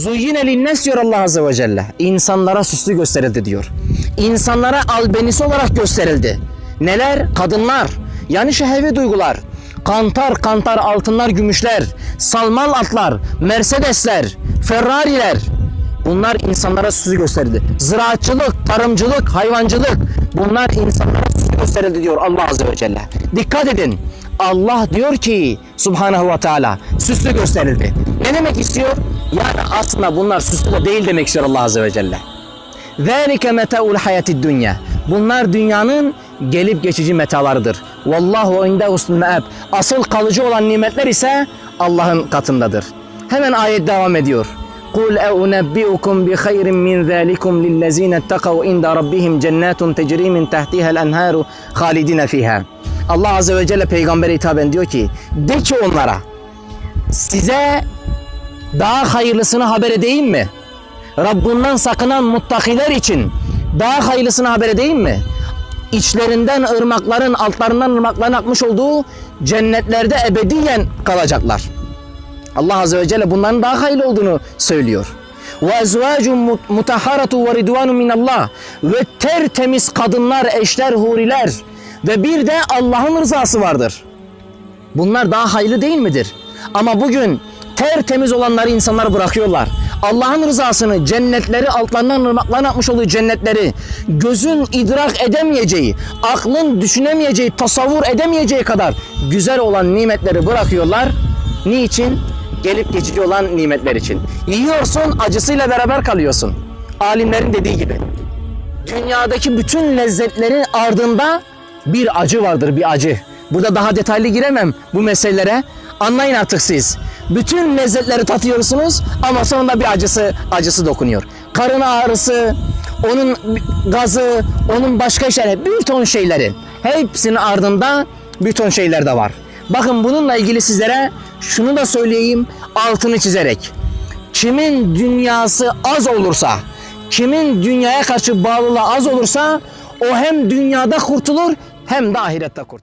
Zuyyine linnes diyor Allah Azze ve Celle. İnsanlara süslü gösterildi diyor. İnsanlara albenisi olarak gösterildi. Neler? Kadınlar. Yani şehvi duygular. Kantar kantar altınlar, gümüşler, salmal atlar, Mercedesler, Ferrari'ler. Bunlar insanlara süslü gösterildi. Ziraatçılık, tarımcılık, hayvancılık bunlar insanlara süslü gösterildi diyor Allah Azze ve Celle. Dikkat edin. Allah diyor ki Subhanahu ve Teala süslü gösterildi. Ne demek istiyor? Yani aslında bunlar süslü de değil demek istiyor Allah Azze ve Celle. Zalike metaul hayatid dünya. Bunlar dünyanın gelip geçici metalarıdır. Vallahu inde husnul meab. Asıl kalıcı olan nimetler ise Allah'ın katındadır. Hemen ayet devam ediyor. قُلْ أَوْنَبِّئُكُمْ بِخَيْرٍ مِّنْ ذَٰلِكُمْ لِلَّذ۪ينَ اتَّقَوْا عِنْدَ رَبِّهِمْ جَنَّاتٌ تَجْرِي مِنْ تَحْتِهَا الْاَنْهَارُ خَالِدِينَ فِيهَا Allah Azze ve Celle peygambere hitaben diyor ki de ki onlara size daha hayırlısını haber edeyim mi? Rabbinden sakınan muttakiler için daha hayırlısını haber edeyim mi? İçlerinden ırmakların, altlarından ırmakların akmış olduğu cennetlerde ebediyen kalacaklar. Allah Azze ve Celle bunların daha hayırlı olduğunu söylüyor. Ezvacun mutahharatu ve ridvanu minallah ve tertemiz kadınlar, eşler, huriler ve bir de Allah'ın rızası vardır. Bunlar daha hayırlı değil midir? Ama bugün tertemiz olanları insanlar bırakıyorlar. Allah'ın rızasını, cennetleri, altlarından ırmakların akmış olduğu cennetleri, gözün idrak edemeyeceği, aklın düşünemeyeceği, tasavvur edemeyeceği kadar güzel olan nimetleri bırakıyorlar. Niçin? Gelip geçici olan nimetler için. Yiyorsun, acısıyla beraber kalıyorsun. Alimlerin dediği gibi. Dünyadaki bütün lezzetlerin ardında bir acı vardır, bir acı. Burada daha detaylı giremem bu meselelere. Anlayın artık siz. Bütün lezzetleri tatıyorsunuz ama sonunda bir acısı acısı dokunuyor. Karın ağrısı, onun gazı, onun başka şeyleri, bir ton şeyleri. Hepsinin ardında bir ton şeyler de var. Bakın bununla ilgili sizlere şunu da söyleyeyim altını çizerek. Kimin dünyası az olursa, kimin dünyaya karşı bağlılığı az olursa o hem dünyada kurtulur hem de ahirette kurtulur.